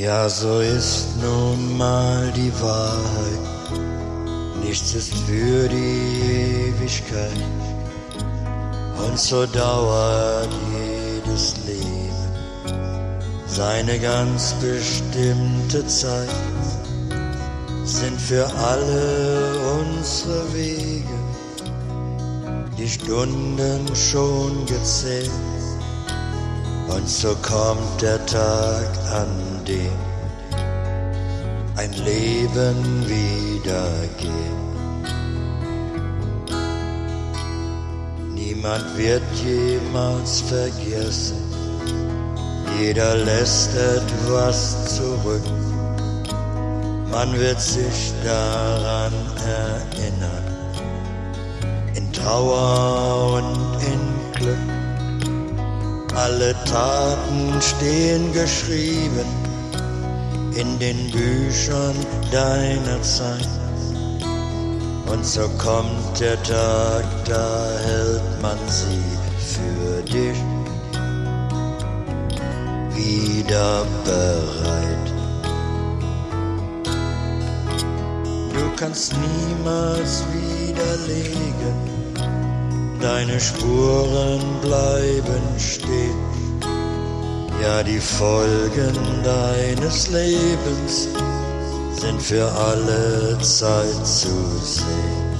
Ja, so ist nun mal die Wahrheit. Nichts ist für die Ewigkeit. Und so dauert jedes Leben seine ganz bestimmte Zeit. Sind für alle unsere Wege die Stunden schon gezählt. Und so kommt der Tag, an dem ein Leben wieder geht. Niemand wird jemals vergessen, jeder lässt etwas zurück. Man wird sich daran erinnern, in Trauer Alle Taten stehen geschrieben in den Büchern deiner Zeit. Und so kommt der Tag, da hält man sie für dich wieder bereit. Du kannst niemals widerlegen, deine Spuren bleiben stehen. Ja, die Folgen deines Lebens sind für alle Zeit zu sehen.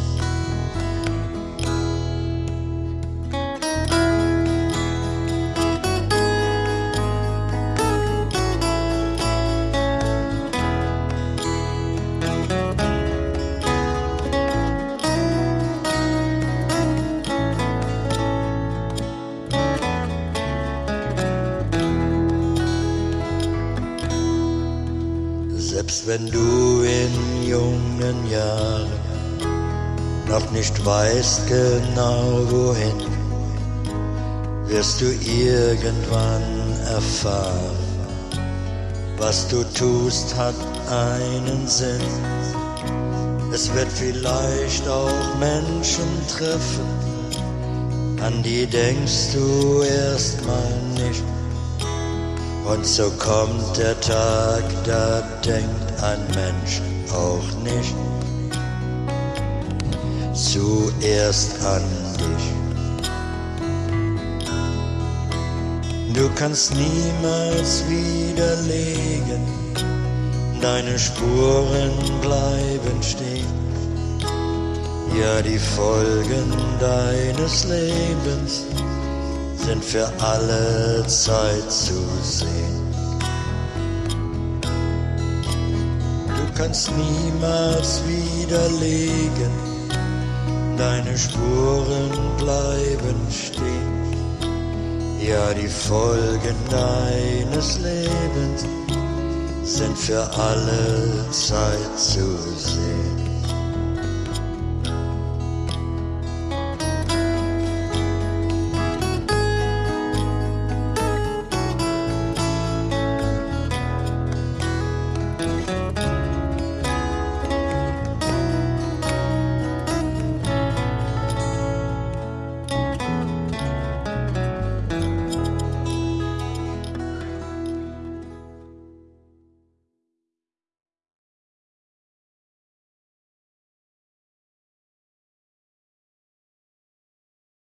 Selbst wenn du in jungen Jahren noch nicht weißt genau wohin, wirst du irgendwann erfahren, was du tust hat einen Sinn. Es wird vielleicht auch Menschen treffen, an die denkst du erstmal. Und so kommt der Tag, da denkt ein Mensch auch nicht zuerst an dich. Du kannst niemals widerlegen, deine Spuren bleiben stehen. Ja, die Folgen deines Lebens sind für alle Zeit zu sehen. Du kannst niemals widerlegen, deine Spuren bleiben stehen. Ja, die Folgen deines Lebens sind für alle Zeit zu sehen.